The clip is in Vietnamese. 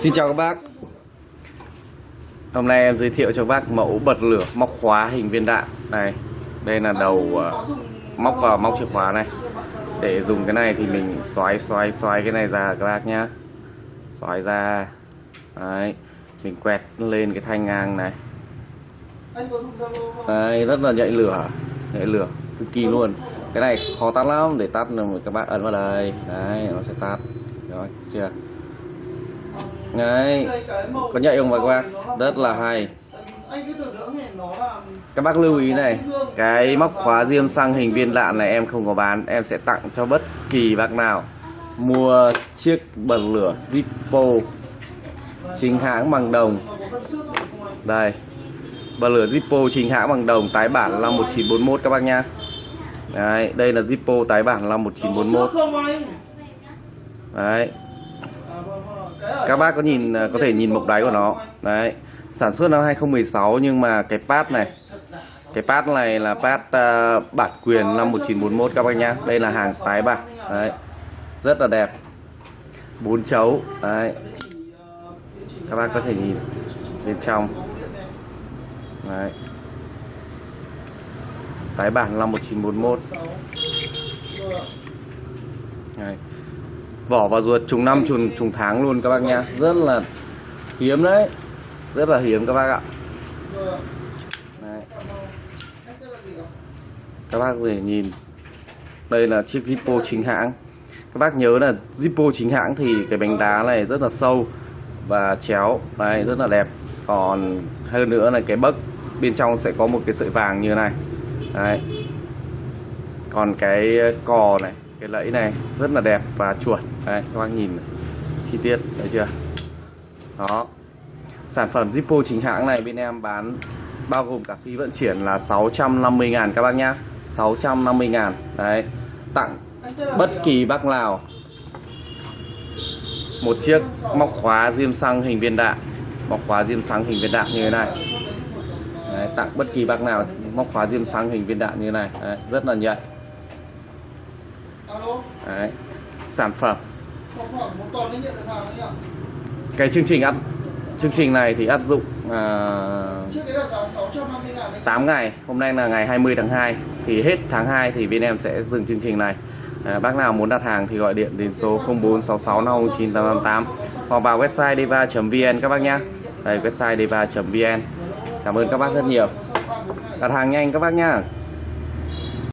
Xin chào các bác. Hôm nay em giới thiệu cho các bác mẫu bật lửa móc khóa hình viên đạn này. Đây là đầu uh, móc vào móc chìa khóa này. Để dùng cái này thì mình xoáy xoáy xoáy cái này ra các bác nhá. Xoáy ra. Đấy Mình quẹt lên cái thanh ngang này. Đấy rất là nhạy lửa Nhạy lửa cực kỳ luôn. Cái này khó tắt lắm để tắt là các bác ấn vào đây. Đấy nó sẽ tắt. Rồi chưa? Đấy. Có nhạy không các bác? Rất là hay. Các bác lưu ý này Cái móc khóa diêm xăng hình viên đạn này em không có bán Em sẽ tặng cho bất kỳ bác nào. Mua chiếc bật lửa Zippo Chính hãng bằng đồng. Đây Bật lửa Zippo chính hãng bằng đồng Tái bản là 1941 các bác nhá. Đấy, đây là Zippo tái bản là 1941 Đấy các bác có nhìn có thể nhìn mộc đáy của nó. Đấy. Sản xuất năm 2016 nhưng mà cái pad này cái pad này là pad uh, à, bản quyền năm 1941 các bác nhá. Đây là hàng tái bản. Đấy. Rất là đẹp. Bốn chấu. Đấy. Các bác có thể nhìn bên trong. Đấy. Tái bản năm 1941 đấy vỏ và ruột trùng năm trùng trùng tháng luôn các bác nha rất là hiếm đấy. Rất là hiếm các bác ạ. Đấy. các bác có thể nhìn. Đây là chiếc Zippo chính hãng. Các bác nhớ là Zippo chính hãng thì cái bánh đá này rất là sâu và chéo. Đây rất là đẹp. Còn hơn nữa là cái bấc bên trong sẽ có một cái sợi vàng như này. Đấy. Còn cái cò này cái lẫy này rất là đẹp và chuột. Đấy các bác nhìn chi tiết thấy chưa? Đó. Sản phẩm Zippo chính hãng này bên em bán bao gồm cả phí vận chuyển là 650 ngàn các bác nhá. 650 ngàn. Đấy tặng bất kỳ bác nào một chiếc móc khóa diêm xăng hình viên đạn. Móc khóa diêm xăng hình viên đạn như thế này. Đấy, tặng bất kỳ bác nào móc khóa diêm xăng hình viên đạn như thế này. Đấy, rất là nhạy. Đấy. sản phẩm. Cái chương trình áp chương trình này thì áp dụng uh, 8 ngày. Hôm nay là ngày 20 tháng 2 thì hết tháng 2 thì bên em sẽ dừng chương trình này. À, bác nào muốn đặt hàng thì gọi điện đến số 0466509888 hoặc vào website deva.vn các bác nhé đây website deva.vn cảm ơn các bác rất nhiều. Đặt hàng nhanh các bác nhá